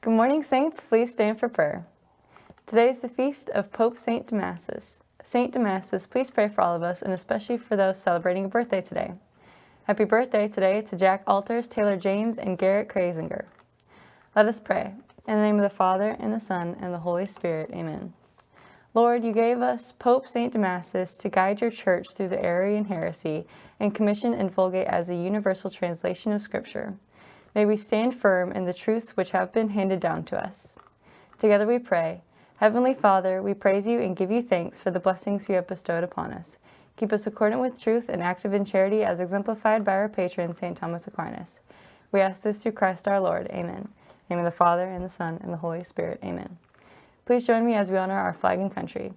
Good morning, Saints. Please stand for prayer. Today is the feast of Pope St. Damasus. St. Damasus, please pray for all of us and especially for those celebrating a birthday today. Happy birthday today to Jack Alters, Taylor James, and Garrett Krasinger. Let us pray. In the name of the Father, and the Son, and the Holy Spirit. Amen. Lord, you gave us Pope St. Damasus to guide your church through the Arian heresy and commission and Vulgate as a universal translation of Scripture. May we stand firm in the truths which have been handed down to us. Together we pray. Heavenly Father, we praise you and give you thanks for the blessings you have bestowed upon us. Keep us accordant with truth and active in charity as exemplified by our patron, St. Thomas Aquinas. We ask this through Christ our Lord. Amen. In the name of the Father, and the Son, and the Holy Spirit. Amen. Please join me as we honor our flag and country.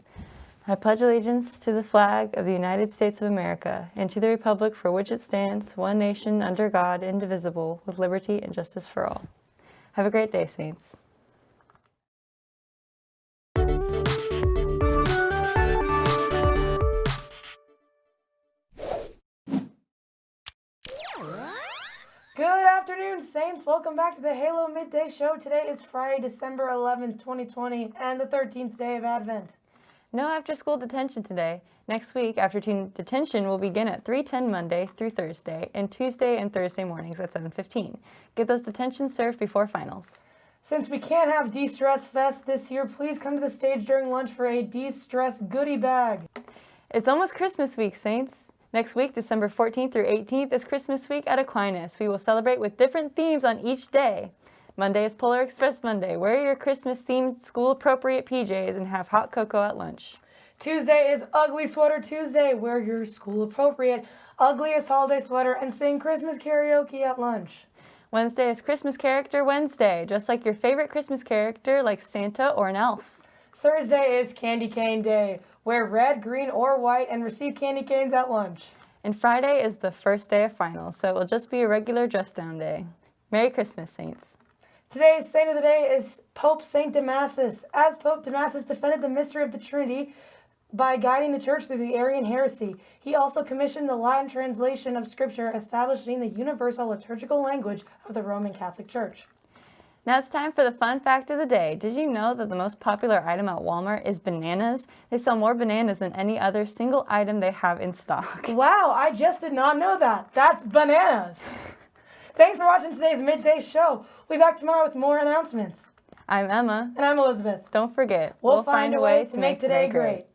I pledge allegiance to the flag of the United States of America and to the republic for which it stands, one nation under God, indivisible, with liberty and justice for all. Have a great day, Saints. Good afternoon, Saints. Welcome back to the Halo Midday Show. Today is Friday, December 11th, 2020, and the 13th day of Advent. No after-school detention today. Next week, after-teen detention will begin at 3.10 Monday through Thursday, and Tuesday and Thursday mornings at 7.15. Get those detentions served before finals. Since we can't have De-Stress Fest this year, please come to the stage during lunch for a De-Stress goodie bag. It's almost Christmas week, Saints. Next week, December 14th through 18th, is Christmas week at Aquinas. We will celebrate with different themes on each day. Monday is Polar Express Monday. Wear your Christmas-themed school-appropriate PJs and have hot cocoa at lunch. Tuesday is Ugly Sweater Tuesday. Wear your school-appropriate, ugliest holiday sweater and sing Christmas karaoke at lunch. Wednesday is Christmas Character Wednesday, just like your favorite Christmas character like Santa or an elf. Thursday is Candy Cane Day. Wear red, green, or white and receive candy canes at lunch. And Friday is the first day of finals, so it will just be a regular dress down day. Merry Christmas, Saints. Today's saint of the day is Pope Saint Damasus. As Pope Damasus defended the mystery of the Trinity by guiding the church through the Arian heresy, he also commissioned the Latin translation of Scripture establishing the universal liturgical language of the Roman Catholic Church. Now it's time for the fun fact of the day. Did you know that the most popular item at Walmart is bananas? They sell more bananas than any other single item they have in stock. Wow, I just did not know that. That's bananas. Thanks for watching today's midday show. We'll be back tomorrow with more announcements. I'm Emma. And I'm Elizabeth. Don't forget, We'll, we'll find, find, a way, way to make today great. great.